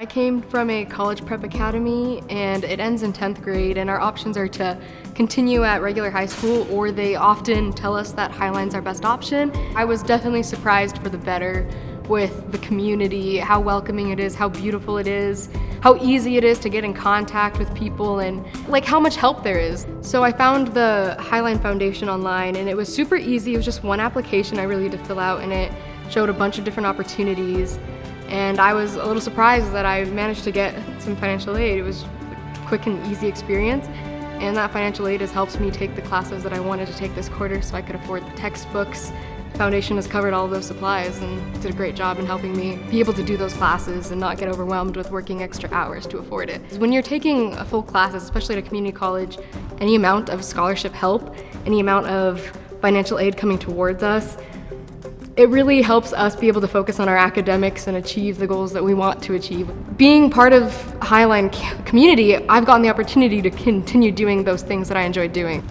I came from a college prep academy and it ends in 10th grade and our options are to continue at regular high school or they often tell us that Highline's our best option. I was definitely surprised for the better with the community, how welcoming it is, how beautiful it is, how easy it is to get in contact with people and like how much help there is. So I found the Highline Foundation online and it was super easy. It was just one application I really had to fill out and it showed a bunch of different opportunities and I was a little surprised that I managed to get some financial aid. It was a quick and easy experience and that financial aid has helped me take the classes that I wanted to take this quarter so I could afford the textbooks. The foundation has covered all those supplies and did a great job in helping me be able to do those classes and not get overwhelmed with working extra hours to afford it. When you're taking a full classes, especially at a community college, any amount of scholarship help, any amount of financial aid coming towards us, it really helps us be able to focus on our academics and achieve the goals that we want to achieve. Being part of Highline community, I've gotten the opportunity to continue doing those things that I enjoy doing.